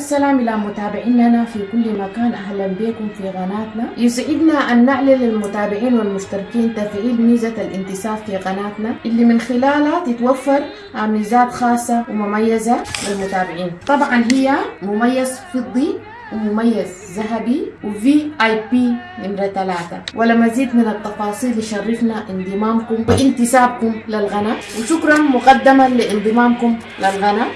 السلام إلى متابعيننا في كل مكان. أهلا بكم في قناتنا. يسعدنا أن نعلن للمتابعين والمشتركين تفعيل ميزة الانتساب في قناتنا اللي من خلالها تتوفر ميزات خاصة ومميزة للمتابعين. طبعا هي مميز فضي ومميز ذهبي وفي آي بي نمرة ثلاثة. ولمزيد من التفاصيل يشرفنا انضمامكم وانتسابكم للقناة وشكرا مقدما لانضمامكم للقناة